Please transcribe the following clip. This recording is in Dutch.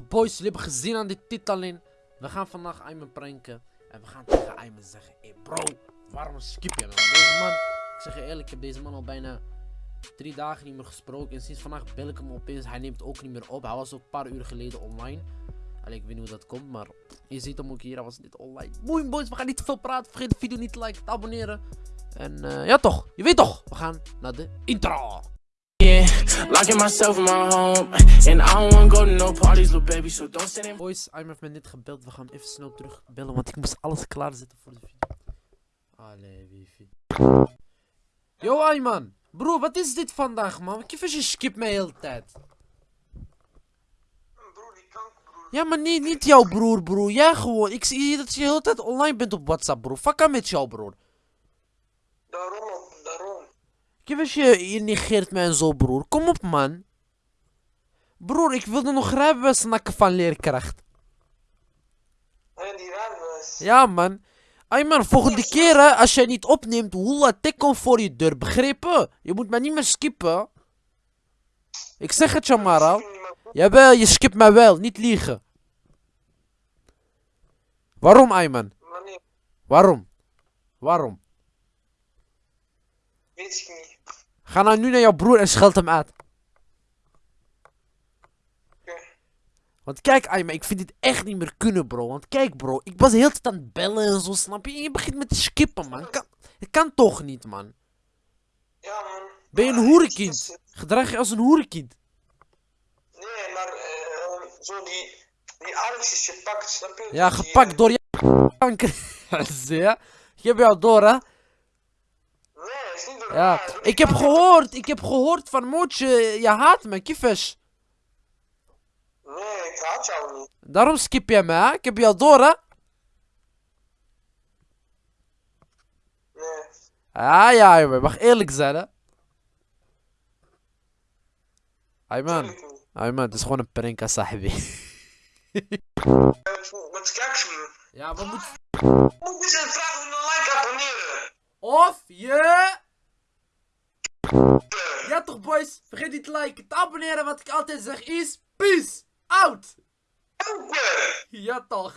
Boys, jullie hebben gezien aan dit titel in. We gaan vandaag Ayman pranken. En we gaan tegen Ayman zeggen. Hey bro, waarom skip je man? Deze man, ik zeg je eerlijk, ik heb deze man al bijna drie dagen niet meer gesproken. En sinds vandaag bel ik hem opeens. Hij neemt ook niet meer op. Hij was ook een paar uur geleden online. Alleen ik weet niet hoe dat komt, maar je ziet hem ook hier. Hij was niet online. Boeien boys, we gaan niet te veel praten. Vergeet de video niet te liken, te abonneren. En eh, ja toch, je weet toch. We gaan naar de intro. Locking myself in my home, and I don't wanna go to no parties, little baby. So don't send in. Boys, Ayman heeft me net gebeld. We gaan even snel terugbellen, want ik moest alles klaarzetten voor de video. Allee, wifi. Yo, Ayman. Bro, wat is dit vandaag, man? Kif je skip mij de hele tijd. Ja, maar niet, niet jouw broer, broer. Jij gewoon. Ik zie dat je de hele tijd online bent op WhatsApp, bro. Fuck aan met jou, broer. Daarom, daarom. Kif je, je negeert mij en zo, broer. Kom op, man. Broer, ik wilde nog rijbewijs snakken van leerkracht. En die rijbewijs. Ja, man. Ayman, volgende keer, hè, als jij niet opneemt, Hula tikkel voor je deur, begrepen? Je moet mij niet meer skippen. Ik zeg het je maar al. Jawel, je skipt mij wel, niet liegen. Waarom, Ayman? Waarom? Waarom? Weet ik niet. Ga nou nu naar jouw broer en scheld hem uit. Want kijk, Ayman, ik vind dit echt niet meer kunnen, bro. Want kijk, bro, ik was de hele tijd aan het bellen en zo, snap je? En je begint met te skippen, man. Kan, het kan toch niet, man. Ja, man. Ben je een Maar, hoerenkind? Gedrag je als een hoerenkind. Nee, maar eh, zo die, die Alex is gepakt, snap je? Ja, gepakt eh, door je kanker. ja? Ik heb jou door, hè? Is niet Ja. Ik heb gehoord, ik heb gehoord van Mootje, je haat me, kiefes. Nee, ik haat jou niet. Daarom skip jij me, hè? Ik heb jou door, hè? Nee. Ah ja, jongen, mag eerlijk zijn, hè? Ayman. Ayman, het is gewoon een prank, hè, sahibi. Eh, Wat kijk je? Ja, moeten... Moet eens een vraag om een like abonneren. Of je... Ja toch boys, vergeet niet te liken, te abonneren, wat ik altijd zeg is, peace, out! Ja toch.